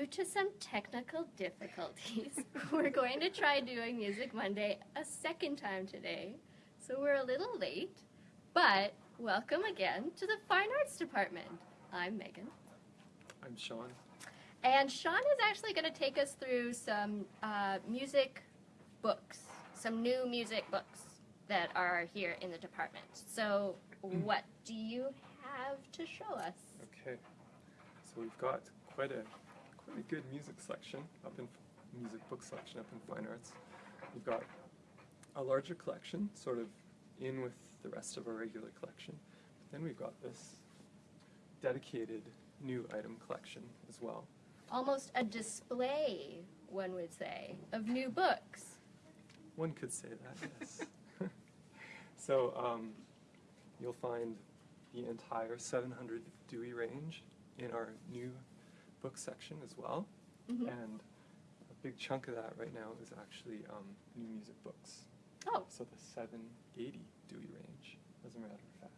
Due to some technical difficulties, we're going to try doing Music Monday a second time today. So we're a little late, but welcome again to the Fine Arts Department. I'm Megan. I'm Sean. And Sean is actually going to take us through some uh, music books, some new music books that are here in the department. So, what do you have to show us? Okay, so we've got quite a a good music selection up in music book selection up in fine arts. We've got a larger collection, sort of in with the rest of our regular collection. But then we've got this dedicated new item collection as well. Almost a display, one would say, of new books. One could say that, yes. so um, you'll find the entire 700 Dewey range in our new book section as well. Mhm. And a big chunk of that right now is actually um, new music books. Oh, So the 780 Dewey range, as a matter of fact.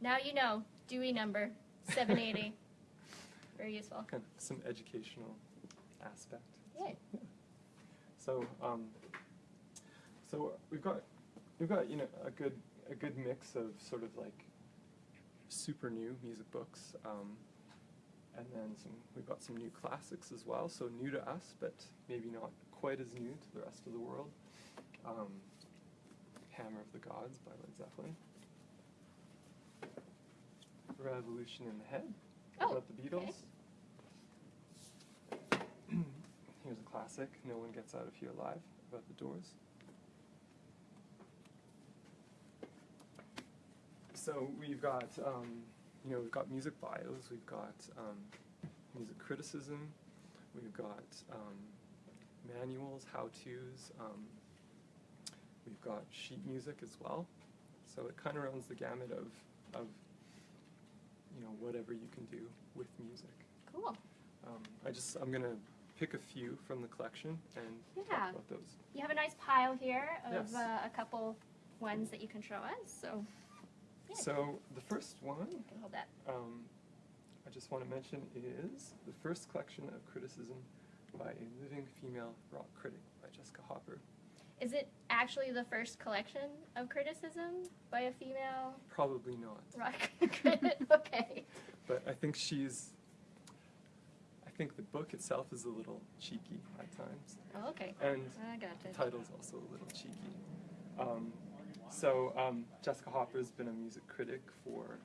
now you know. Dewey number 780. Very useful. Kind of some educational aspect. Yay. Yeah. So, um, so we've got we've got you know a good a good mix of sort of like super new music books, um, and then some we've got some new classics as well. So new to us, but maybe not quite as new to the rest of the world. Um, Hammer of the Gods by Led Zeppelin. Revolution in the Head Oh, about the Beatles. okay. Here's a classic, No One Gets Out of Here Alive, about the Doors. So we've got, um, you know, we've got music bios, we've got um, music criticism, we've got um, manuals, how-tos, um, we've got sheet music as well. So it kind of runs the gamut of, of, you know, whatever you can do with music. Cool. Um, I just, I'm gonna pick a few from the collection and Yeah. talk about those. You have a nice pile here of Yes. uh, a couple ones that you can show us. So, So the first one, um, I just want to mention is the first collection of criticism by a living female rock critic by Jessica Hopper. Is it actually the first collection of criticism by a female Probably not, rock critic? okay. but I think she's. I think the book itself is a little cheeky at times, Oh, okay. and I got The title's also a little cheeky. Um, so um, Jessica Hopper's been a music critic for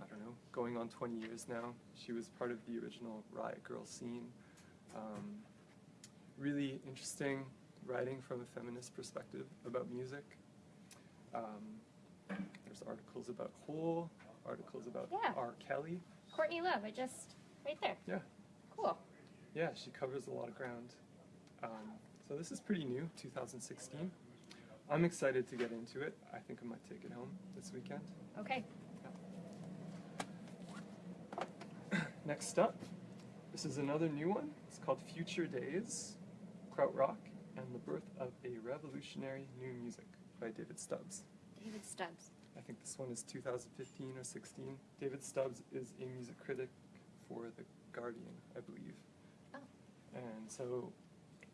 I don't know, going on 20 years now. She was part of the original Riot Girl scene. Um, really interesting writing from a feminist perspective about music. Um, there's articles about Hole, articles about Yeah. R. Kelly. Courtney Love, I just, right there. Yeah. Cool. Yeah, she covers a lot of ground. Um, so this is pretty new, 2016. I'm excited to get into it. I think I might take it home this weekend. Okay. Next up, this is another new one. It's called Future Days, Krautrock, and the Birth of a Revolutionary New Music by David Stubbs. David Stubbs. I think this one is 2015 or 16. David Stubbs is a music critic for The Guardian, I believe. Oh. And so,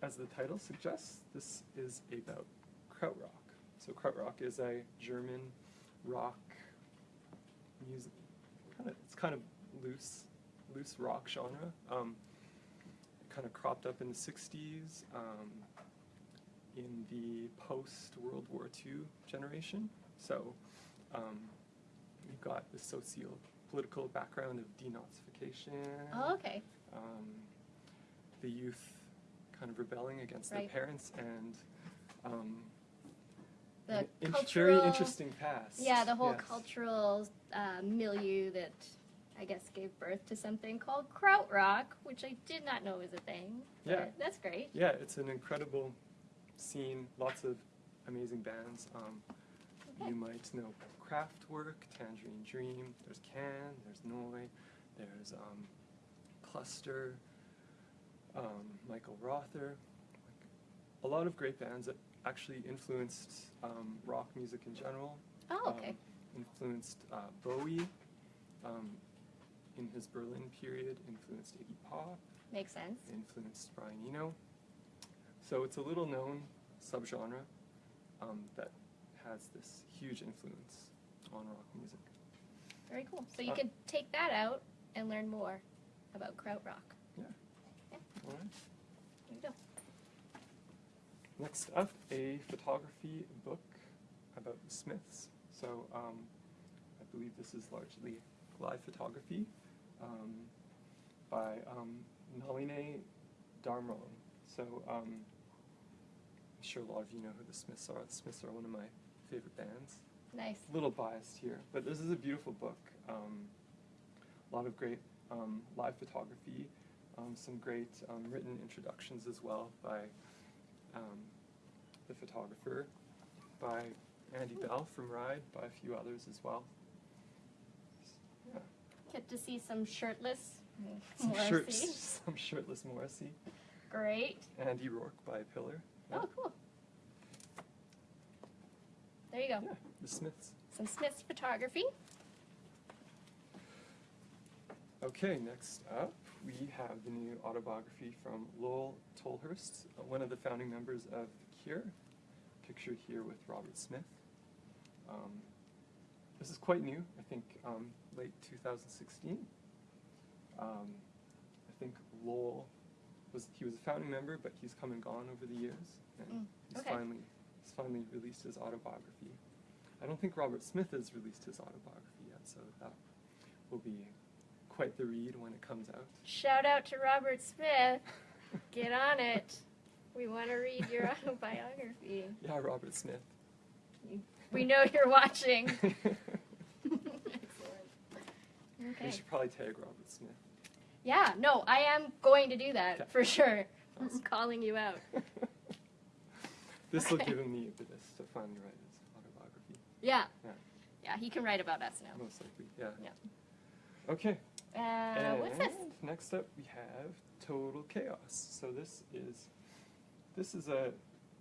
as the title suggests, this is about krautrock. So krautrock is a German rock music. Kind of, it's kind of loose, loose rock genre. Um, kind of cropped up in the 60s, um, in the post World War II generation. So um, you've got the socio-political background of denazification, Oh, okay. um, the youth kind of rebelling against Right. their parents, and um, The in- cultural. very interesting past. Yeah, the whole yes. cultural uh, milieu that I guess gave birth to something called krautrock, which I did not know was a thing. but Yeah. That's great. Yeah, it's an incredible scene. Lots of amazing bands. Um, Okay. You might know Kraftwerk, Tangerine Dream. There's Can. There's Neu. There's um, Cluster. Um, Michael Rother. Like, a lot of great bands that actually influenced um, rock music in general. Oh, okay. Um, influenced uh, Bowie. Um, in his Berlin period influenced Iggy Pop, Makes sense. influenced Brian Eno. So it's a little known subgenre um, that has this huge influence on rock music. Very cool. So you Uh, can take that out and learn more about krautrock. Yeah. All right. There you go. Next up, a photography book about the Smiths. So um, I believe this is largely live photography um, by um, Naline Darmon. So um, I'm sure a lot of you know who the Smiths are. The Smiths are one of my favorite bands. Nice. A little biased here, but this is a beautiful book. Um, a lot of great um, live photography, um, some great um, written introductions as well by um, the photographer, by Andy Bell from Ride, by a few others as well. Yeah. Get to see some shirtless Some, Morrissey. shirt, some shirtless Morrissey. Great. Andy Rourke by Pillar. Yeah. Oh, cool. There you go. Yeah, the Smiths. Some Smith's photography. Okay, next up, we have the new autobiography from Lol Tolhurst, one of the founding members of The Cure, pictured here with Robert Smith. Um, this is quite new, I think um, late 2016. Um, I think Lol was he was a founding member, but he's come and gone over the years, and Mm, he's okay. finally he's finally released his autobiography. I don't think Robert Smith has released his autobiography yet, so that will be quite the read when it comes out. Shout out to Robert Smith. Get on it. We want to read your autobiography. yeah, Robert Smith. We know you're watching. we should probably tag Robert Smith. Yeah, no, I am going to do that Okay. for sure. I'm calling you out. this will give him the impetus to finally write his autobiography, Yeah. Yeah. Yeah, he can write about us now. most likely. Yeah. Yeah. Okay. Uh, what's this? And Next up, we have Total Chaos. So this is this is a,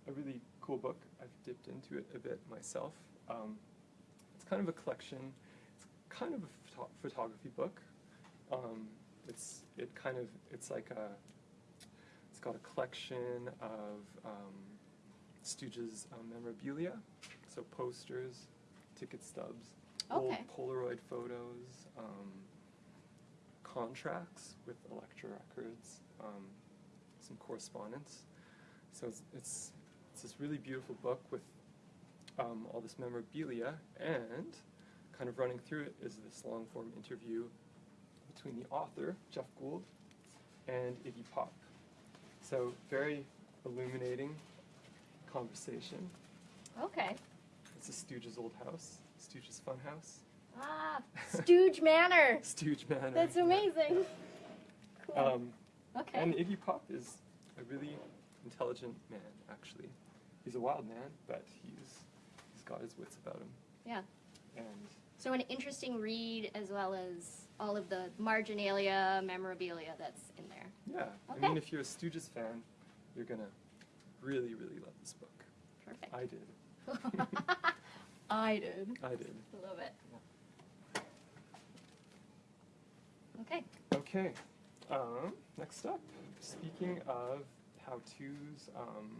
a really cool book. I've dipped into it a bit myself. Um, it's kind of a collection. It's kind of a photo- photography book. Um, it's it kind of it's like a it's got a collection of um, Stooges um, memorabilia, so posters, ticket stubs, Okay. old Polaroid photos, um, contracts with Elektra Records, um, some correspondence. So it's, it's it's this really beautiful book with um, all this memorabilia, and kind of running through it is this long form interview between the author Jeff Gold and Iggy Pop. So very illuminating conversation. Okay. It's a Stooges old house, Stooges fun house. Ah, Stooge Manor. Stooge Manor. That's amazing. Cool. Um, okay. and Iggy Pop is a really intelligent man, actually. He's a wild man, but he's he's got his wits about him. Yeah. And So an interesting read as well as all of the marginalia memorabilia that's in there. yeah, Okay. I mean, if you're a Stooges fan, you're gonna really, really love this book. Perfect. I did. I did. I did. I love it. Okay. Okay. Um, next up, speaking of how-tos, um,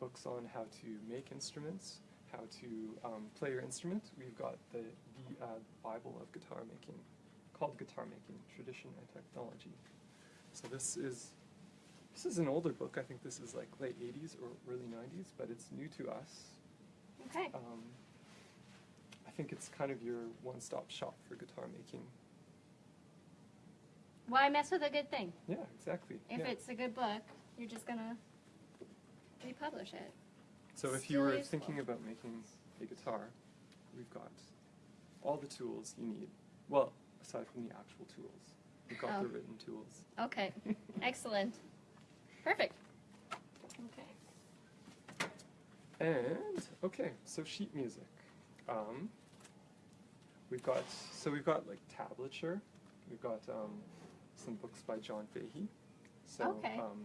books on how to make instruments, how to um, play your instrument, we've got the, the uh, Bible of guitar making, called Guitar Making: Tradition and Technology. So this is this is an older book. I think this is like late '80s or early '90s, but it's new to us. Okay. Um, I think it's kind of your one-stop shop for guitar making. Why mess with a good thing? Yeah, exactly. If yeah. it's a good book, you're just gonna republish it. So if you were useful. thinking about making a guitar, we've got all the tools you need. Well, aside from the actual tools, we've got the Oh. written tools. Okay. Excellent. Perfect. Okay. And okay, so sheet music. Um, we've got so we've got like tablature. We've got um, some books by John Fahey. So Okay. um,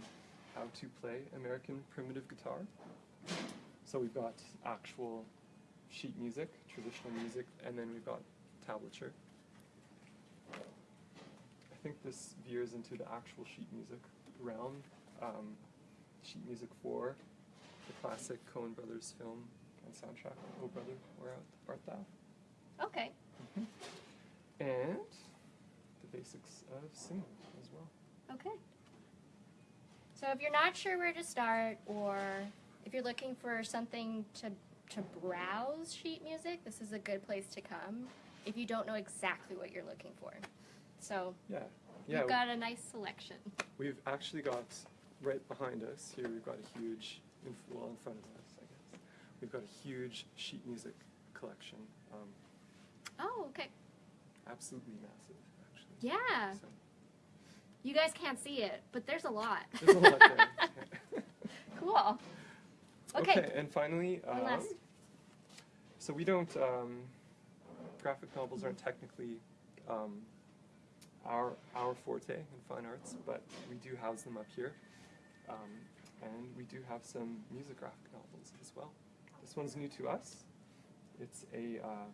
how to play American primitive guitar. So we've got actual sheet music, traditional music, and then we've got tablature. I think this veers into the actual sheet music realm. Um, sheet music for the classic Coen Brothers film and soundtrack, Oh Brother, Where Art Thou? Okay. And the basics of singing as well. Okay. So if you're not sure where to start, or if you're looking for something to to browse sheet music, this is a good place to come. If you don't know exactly what you're looking for, so Yeah, yeah. you've got a nice selection. We've actually got right behind us here. We've got a huge, in, well, in front of us, I guess. We've got a huge sheet music collection. Um, Oh, okay. absolutely massive. Yeah. So, You guys can't see it, but there's a lot. there's a lot there. cool. Okay. and finally, um, last. so we don't. Um, graphic novels aren't technically um, our our forte in fine arts, but we do house them up here, um, and we do have some music graphic novels as well. This one's new to us. It's a uh,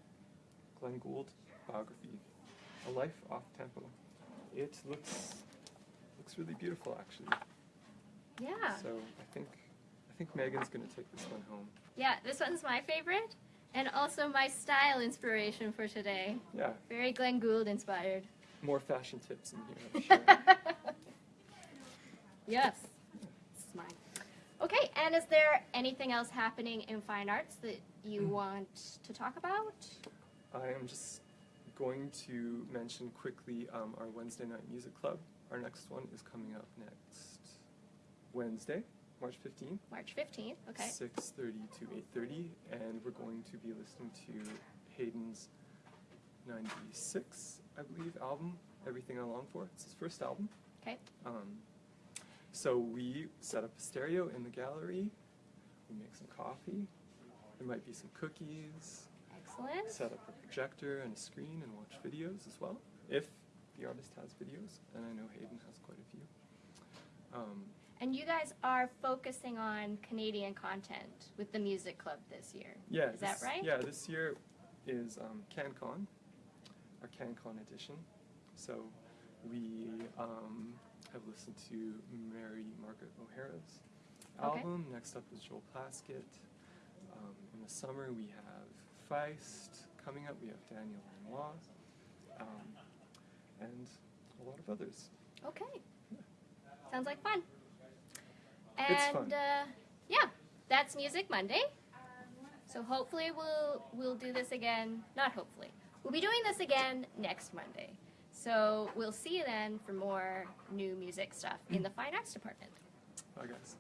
Glenn Gould biography, A Life Off Tempo. It looks looks really beautiful, actually. Yeah. So I think I think Megan's gonna take this one home. Yeah, this one's my favorite, and also my style inspiration for today. Yeah, Very Glenn Gould inspired. more fashion tips in here. I'm sure. yes. This is mine. Okay, and is there anything else happening in fine arts that you Mm. want to talk about? I am just going to mention quickly um, our Wednesday night music club. Our next one is coming up next Wednesday, March fifteenth. March 15th. Okay. Six thirty to eight thirty, and we're going to be listening to Hayden's ninety-six, I believe, album. Everything I Long For. It's his first album. Okay. Um, so we set up a stereo in the gallery. We make some coffee. There might be some cookies. Excellent. Set up a projector and a screen and watch videos as well, if the artist has videos, and I know Hayden has quite a few. Um, And you guys are focusing on Canadian content with the music club this year. yeah, Is that right? Yeah, this year is um, CanCon, our CanCon edition. So we um, have listened to Mary Margaret O'Hara's Okay. album. Next up is Joel Plaskett. Um, in the summer we have Feist coming up. We have Daniel Lanois, um, and a lot of others. Okay. Sounds like fun. And It's fun. Uh, yeah, that's Music Monday. So hopefully we'll we'll do this again. Not hopefully. We'll be doing this again next Monday. So we'll see you then for more new music stuff in the fine arts department. Bye, guys.